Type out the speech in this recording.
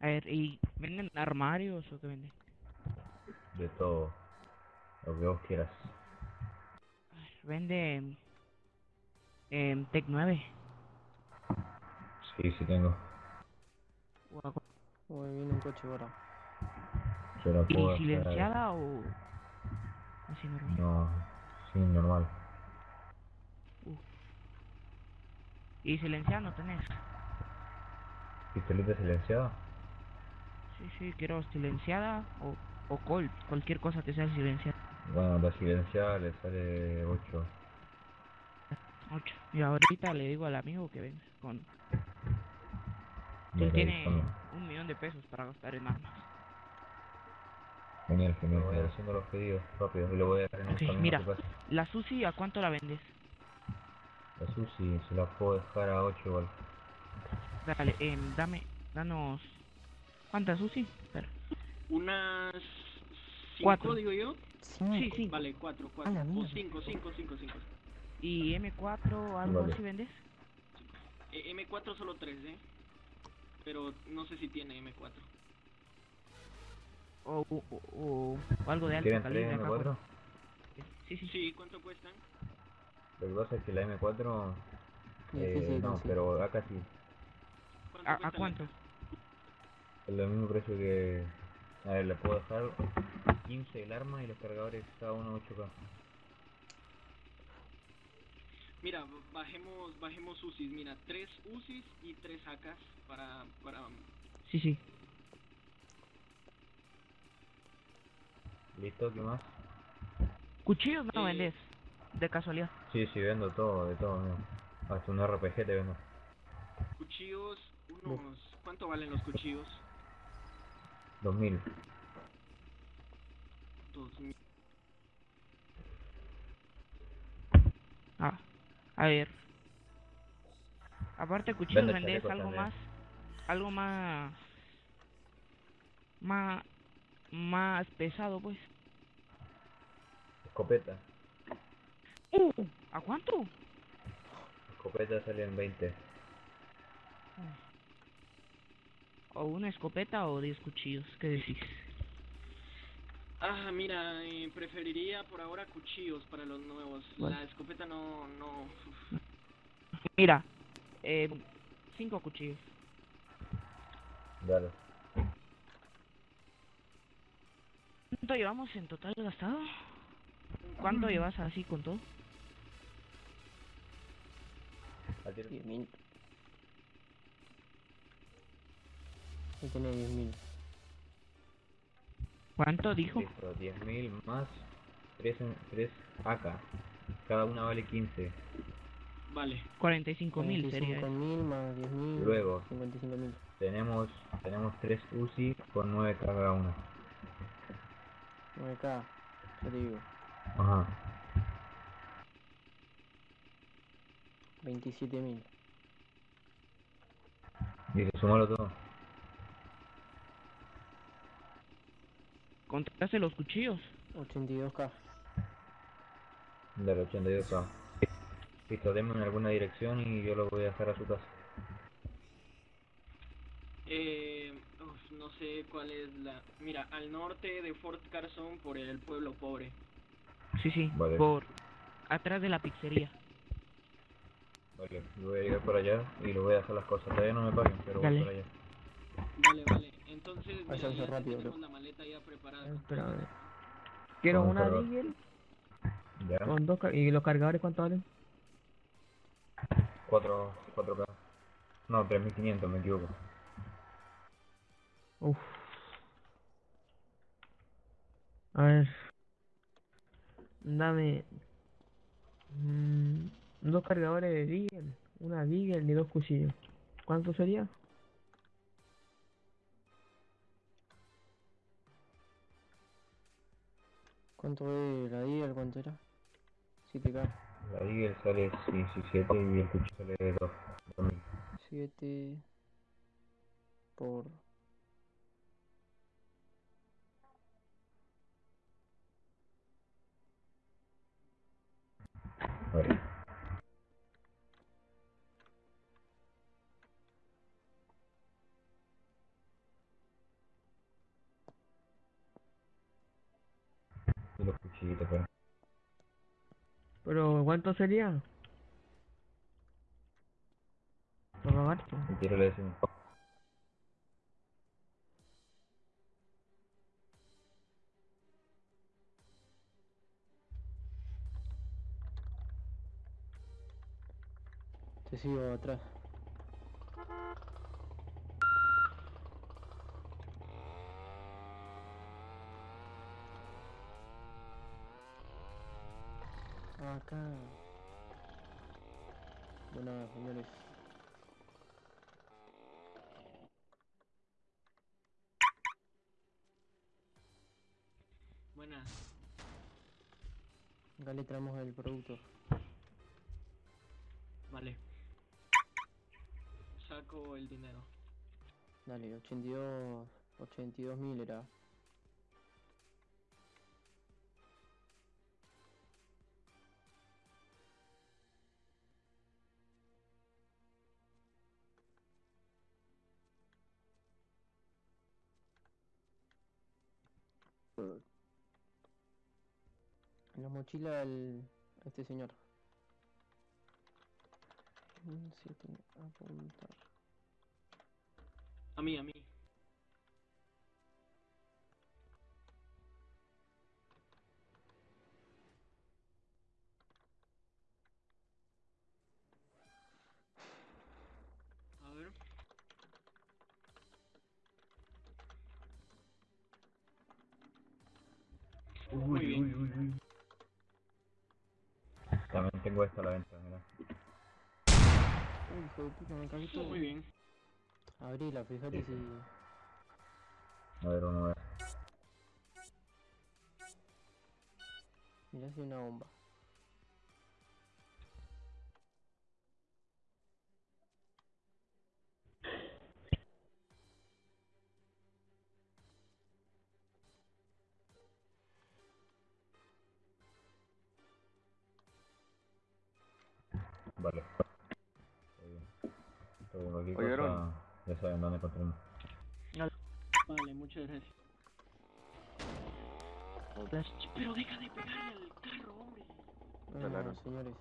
A ver, ¿y venden armarios o qué venden? De todo. Lo que vos quieras. A ver, vende... Eh, Tec 9. Sí, sí tengo. Uy, viene un coche ahora. Yo la puedo ¿Y silenciada o...? Así normal. No, sí, normal. ¿Y silenciada no tenés? ¿Pistolita silenciada? Sí, sí, quiero silenciada o, o Colt, cualquier cosa que sea silenciada. Bueno, la silenciada le sale 8. 8. Y ahorita le digo al amigo que venga con... Él tiene un millón de pesos para gastar en armas. Genial, genial. Voy haciendo los pedidos rápido y lo voy a dejar en un Ok, camión mira. a. ¿La Susi a cuánto la vendes? La Susi se la puedo dejar a 8 igual. Dale, em, dame, danos... ¿Cuántas Susi? Espera. Unas... Cinco, Cuatro. digo yo. Sí, sí. Vale, cuatro, cuatro. O cinco, cinco, cinco, cinco. ¿Y M4 algo Vale. así vendes? Eh, M4 solo tres, ¿eh? Pero no sé si tiene M4. O, o, o- o algo de alto ¿Quieren calibre 3 acá, M4? pues. Sí, sí, Sí, ¿cuánto cuestan? Lo que pasa es que la M4... Eh, no, pero acá sí. ¿Cuánto ¿A, a cuánto? Es lo mismo precio que... A ver, le puedo dejar 15 el arma y los cargadores cada uno 8K. Mira, bajemos, bajemos UCIs. Mira, tres UCIs y tres AKs para, para... Sí, sí. ¿Listo? ¿Qué más? ¿Cuchillos no Eh, vendes? De casualidad. Sí, sí, vendo todo, de todo. mira. Hasta un RPG te vendo. Cuchillos, unos... ¿Cuánto valen los cuchillos? 2000. Dos mil. Ah, a ver. Aparte cuchillos Vende chalecos algo también. más, algo más, más, más pesado pues. Escopeta. Uh, ¿a cuánto? Escopeta sale en 20. O una escopeta o 10 cuchillos, ¿qué decís? Ah, mira, eh, preferiría por ahora cuchillos para los nuevos. La escopeta no, no... uf. Mira, eh, cinco cuchillos. Dale. ¿Cuánto llevamos en total gastado? ¿Cuánto llevas así con todo? Tiro. 10.000. Ahí tiene 10.000. ¿Cuánto dijo? Listo, 10.000 más 3, 3 AK. Cada una vale 15. Vale. 45 mil sería. 45.000 más 10.000. Luego. 55.000. Tenemos tenemos 3 UCI con 9 cada una. 9K. Ya te digo. Ajá. 27.000. Dice, sumalo todo. ¿Contrataste los cuchillos? 82K. Dale, 82K. Listo, denme en alguna dirección y yo lo voy a dejar a su casa. Eh, uf, no sé cuál es la... Mira, al norte de Fort Carson por el pueblo pobre. Sí, sí, Vale. por atrás de la pizzería. Vale, yo voy a llegar por allá y lo voy a dejar las cosas. Todavía no me paguen, pero Dale. voy por allá. Vale, vale. Entonces, mira, ya rápido, tenemos bro. la maleta ya preparada. Eh, Espérame. Quiero Vamos una. Deagle ¿Ya? con dos ¿Y los cargadores cuánto valen? 4, 4K. No, 3500, me equivoco. Uf. A ver. Dame. mm, dos cargadores de Deagle, una Deagle y dos cuchillos. ¿Cuánto sería? ¿Cuánto es la Deagle? ¿Cuánto era? 7K. La sale 17 y el cuchillo sale 2. 2000. 7 por Vale. Pero. Pero ¿cuánto sería? El tiro le decimos. Te sigo atrás. Acá. Bueno, señores. Buenas. Acá le traemos el producto. Vale. Saco el dinero. Dale, 82... 82 mil era. La mochila el... este señor. Mm, apuntar. A mí, a mí. Bien. uy, uy, uy. También tengo esto a la venta, mira. Uy, hijo de puta, me cagué todo. Muy bien. Abrila, fíjate si... A ver, uno a ver. Mirá si hay una bomba. Vale. Bien. Oye, cosa, ya saben dónde encontrarme. Vale, muchas gracias. Pero deja de pegarle al carro, hombre. Claro. señores.